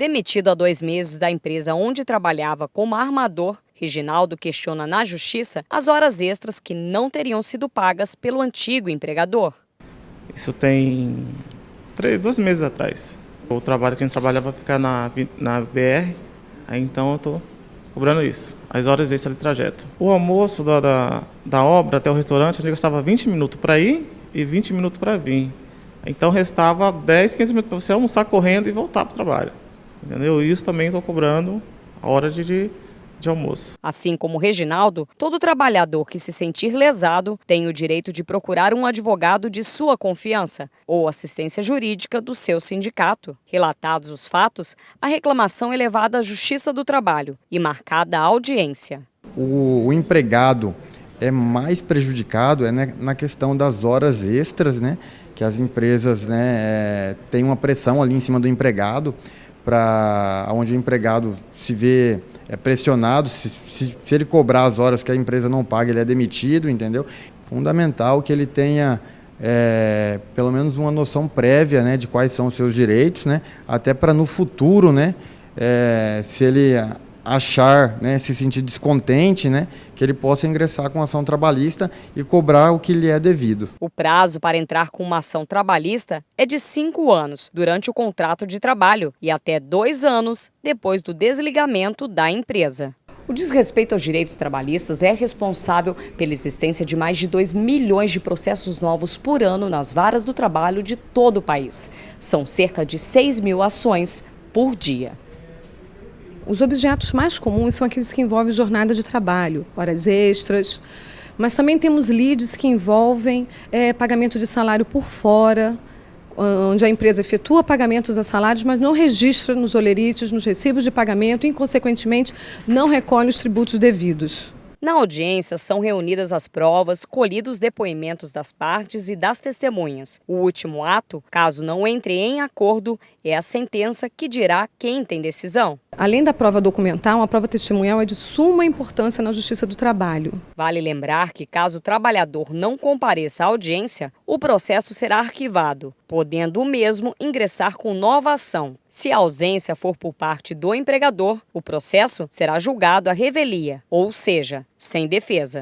Demitido há dois meses da empresa onde trabalhava como armador, Reginaldo questiona na justiça as horas extras que não teriam sido pagas pelo antigo empregador. Isso tem três, dois meses atrás. O trabalho que a gente trabalhava ficar na, na BR, aí então eu estou cobrando isso, as horas extras de trajeto. O almoço da, da, da obra até o restaurante, a gente gastava 20 minutos para ir e 20 minutos para vir. Então restava 10, 15 minutos para você almoçar correndo e voltar para o trabalho. Entendeu? Isso também estou cobrando a hora de, de, de almoço. Assim como o Reginaldo, todo trabalhador que se sentir lesado tem o direito de procurar um advogado de sua confiança ou assistência jurídica do seu sindicato. Relatados os fatos, a reclamação é levada à Justiça do Trabalho e marcada a audiência. O, o empregado é mais prejudicado é né, na questão das horas extras, né? Que as empresas né, é, têm uma pressão ali em cima do empregado para onde o empregado se vê é, pressionado, se, se, se, ele cobrar as horas que a empresa não paga, ele é demitido, entendeu? Fundamental que ele tenha é, pelo menos uma noção prévia né, de quais são os seus direitos, né, até para no futuro, né, é, se ele achar, né, se sentir descontente, né, que ele possa ingressar com ação trabalhista e cobrar o que lhe é devido. O prazo para entrar com uma ação trabalhista é de cinco anos durante o contrato de trabalho e até dois anos depois do desligamento da empresa. O desrespeito aos direitos trabalhistas é responsável pela existência de mais de 2 milhões de processos novos por ano nas varas do trabalho de todo o país. São cerca de 6 mil ações por dia. Os objetos mais comuns são aqueles que envolvem jornada de trabalho, horas extras, mas também temos leads que envolvem é, pagamento de salário por fora, onde a empresa efetua pagamentos a salários, mas não registra nos olerites, nos recibos de pagamento e, consequentemente, não recolhe os tributos devidos. Na audiência, são reunidas as provas, colhidos depoimentos das partes e das testemunhas. O último ato, caso não entre em acordo, é a sentença que dirá quem tem decisão. Além da prova documental, a prova testemunhal é de suma importância na Justiça do Trabalho. Vale lembrar que, caso o trabalhador não compareça à audiência, o processo será arquivado, podendo o mesmo ingressar com nova ação. Se a ausência for por parte do empregador, o processo será julgado à revelia, ou seja, sem defesa.